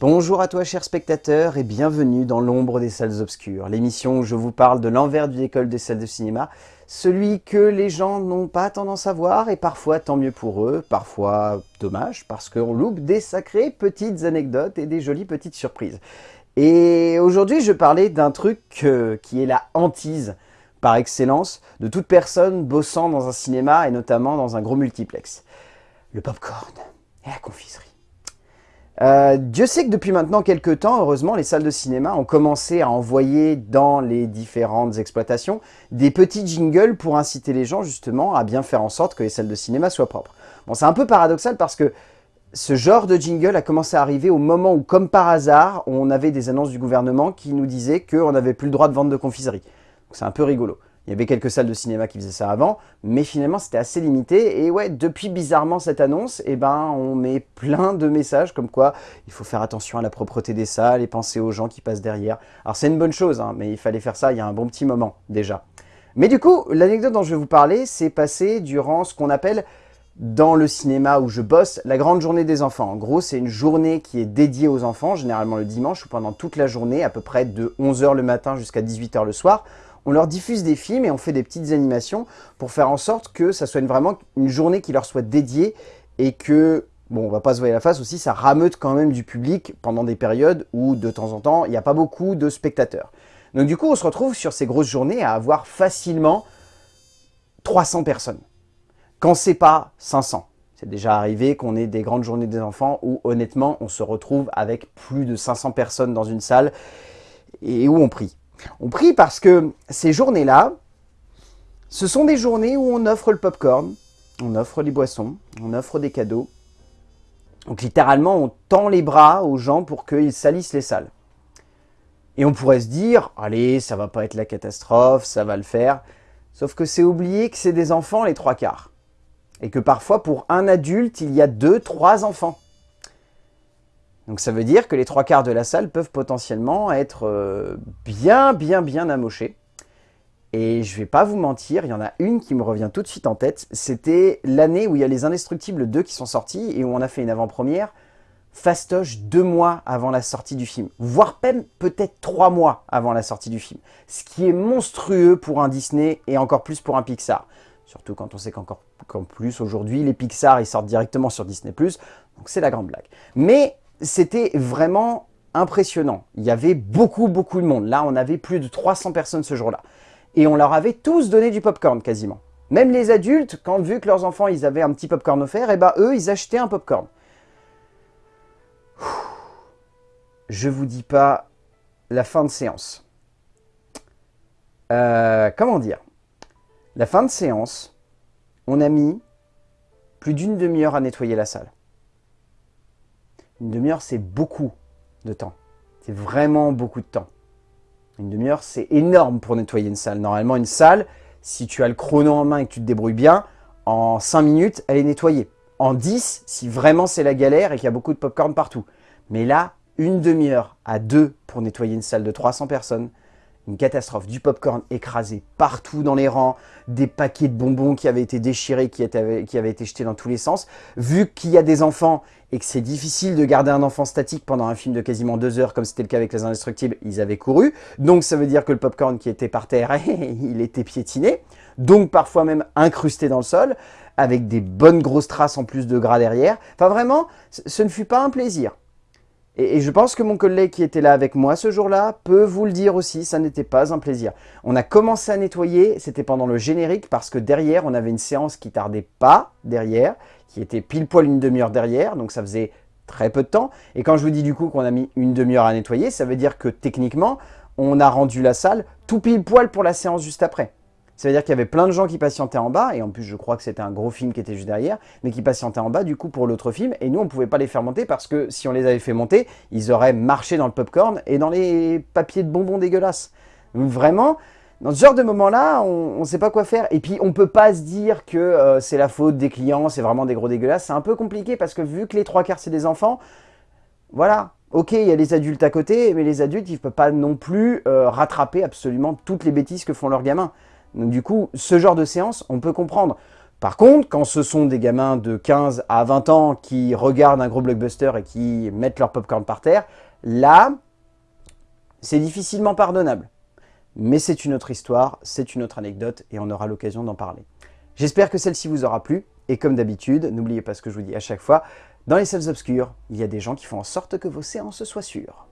Bonjour à toi chers spectateurs et bienvenue dans l'ombre des salles obscures, l'émission où je vous parle de l'envers du décolle des salles de cinéma, celui que les gens n'ont pas tendance à voir et parfois tant mieux pour eux, parfois dommage parce qu'on loupe des sacrées petites anecdotes et des jolies petites surprises. Et aujourd'hui je parlais d'un truc euh, qui est la hantise par excellence de toute personne bossant dans un cinéma et notamment dans un gros multiplex. Le popcorn et la confiserie. Euh, Dieu sait que depuis maintenant quelques temps, heureusement, les salles de cinéma ont commencé à envoyer dans les différentes exploitations des petits jingles pour inciter les gens justement à bien faire en sorte que les salles de cinéma soient propres. Bon, c'est un peu paradoxal parce que ce genre de jingle a commencé à arriver au moment où, comme par hasard, on avait des annonces du gouvernement qui nous disaient qu'on n'avait plus le droit de vendre de confiserie. C'est un peu rigolo. Il y avait quelques salles de cinéma qui faisaient ça avant, mais finalement c'était assez limité. Et ouais, depuis bizarrement cette annonce, eh ben, on met plein de messages comme quoi il faut faire attention à la propreté des salles et penser aux gens qui passent derrière. Alors c'est une bonne chose, hein, mais il fallait faire ça il y a un bon petit moment déjà. Mais du coup, l'anecdote dont je vais vous parler s'est passée durant ce qu'on appelle dans le cinéma où je bosse, la grande journée des enfants. En gros, c'est une journée qui est dédiée aux enfants, généralement le dimanche ou pendant toute la journée, à peu près de 11h le matin jusqu'à 18h le soir on leur diffuse des films et on fait des petites animations pour faire en sorte que ça soit vraiment une journée qui leur soit dédiée et que, bon, on va pas se voir la face aussi, ça rameute quand même du public pendant des périodes où, de temps en temps, il n'y a pas beaucoup de spectateurs. Donc du coup, on se retrouve sur ces grosses journées à avoir facilement 300 personnes, quand c'est pas 500. C'est déjà arrivé qu'on ait des grandes journées des enfants où, honnêtement, on se retrouve avec plus de 500 personnes dans une salle et où on prie. On prie parce que ces journées-là, ce sont des journées où on offre le popcorn, on offre les boissons, on offre des cadeaux. Donc littéralement, on tend les bras aux gens pour qu'ils salissent les salles. Et on pourrait se dire, allez, ça va pas être la catastrophe, ça va le faire. Sauf que c'est oublier que c'est des enfants les trois quarts. Et que parfois, pour un adulte, il y a deux, trois enfants. Donc ça veut dire que les trois quarts de la salle peuvent potentiellement être euh, bien, bien, bien amochés. Et je vais pas vous mentir, il y en a une qui me revient tout de suite en tête. C'était l'année où il y a les Indestructibles 2 qui sont sortis et où on a fait une avant-première fastoche deux mois avant la sortie du film, voire même peut-être trois mois avant la sortie du film. Ce qui est monstrueux pour un Disney et encore plus pour un Pixar. Surtout quand on sait qu'encore plus aujourd'hui, les Pixar ils sortent directement sur Disney+, donc c'est la grande blague. Mais c'était vraiment impressionnant. Il y avait beaucoup, beaucoup de monde. Là, on avait plus de 300 personnes ce jour-là. Et on leur avait tous donné du popcorn quasiment. Même les adultes, quand vu que leurs enfants, ils avaient un petit popcorn offert, et eh ben eux, ils achetaient un popcorn. Je vous dis pas la fin de séance. Euh, comment dire? La fin de séance, on a mis plus d'une demi-heure à nettoyer la salle. Une demi-heure, c'est beaucoup de temps. C'est vraiment beaucoup de temps. Une demi-heure, c'est énorme pour nettoyer une salle. Normalement, une salle, si tu as le chrono en main et que tu te débrouilles bien, en 5 minutes, elle est nettoyée. En 10, si vraiment c'est la galère et qu'il y a beaucoup de popcorn partout. Mais là, une demi-heure à deux pour nettoyer une salle de 300 personnes, une catastrophe. Du popcorn écrasé partout dans les rangs, des paquets de bonbons qui avaient été déchirés, qui, avaient été jetés dans tous les sens. Vu qu'il y a des enfants et que c'est difficile de garder un enfant statique pendant un film de quasiment deux heures, comme c'était le cas avec Les Indestructibles, ils avaient couru. Donc ça veut dire que le popcorn qui était par terre, il était piétiné. Donc parfois même incrusté dans le sol, avec des bonnes grosses traces en plus de gras derrière. Enfin vraiment, ce ne fut pas un plaisir. Et, je pense que mon collègue qui était là avec moi ce jour-là peut vous le dire aussi, ça n'était pas un plaisir. On a commencé à nettoyer, c'était pendant le générique, parce que derrière, on avait une séance qui tardait pas derrière, qui était pile poil une demi-heure derrière, donc ça faisait très peu de temps. Et quand je vous dis du coup qu'on a mis une demi-heure à nettoyer, ça veut dire que techniquement, on a rendu la salle tout pile poil pour la séance juste après. Ça veut dire qu'il y avait plein de gens qui patientaient en bas, et en plus je crois que c'était un gros film qui était juste derrière, mais qui patientaient en bas du coup pour l'autre film, et nous on pouvait pas les faire monter parce que si on les avait fait monter, ils auraient marché dans le popcorn et dans les papiers de bonbons dégueulasses. Vraiment, dans ce genre de moment-là, on ne sait pas quoi faire. Et puis, on peut pas se dire que euh, c'est la faute des clients, c'est vraiment des gros dégueulasses. C'est un peu compliqué parce que vu que les trois quarts, c'est des enfants, voilà. Ok, il y a les adultes à côté, mais les adultes, ils ne peuvent pas non plus euh, rattraper absolument toutes les bêtises que font leurs gamins. Donc du coup, ce genre de séance, on peut comprendre. Par contre, quand ce sont des gamins de 15 à 20 ans qui regardent un gros blockbuster et qui mettent leur popcorn par terre, là, c'est difficilement pardonnable. Mais c'est une autre histoire, c'est une autre anecdote et on aura l'occasion d'en parler. J'espère que celle-ci vous aura plu. Et comme d'habitude, n'oubliez pas ce que je vous dis à chaque fois, dans les salles obscures, il y a des gens qui font en sorte que vos séances soient sûres.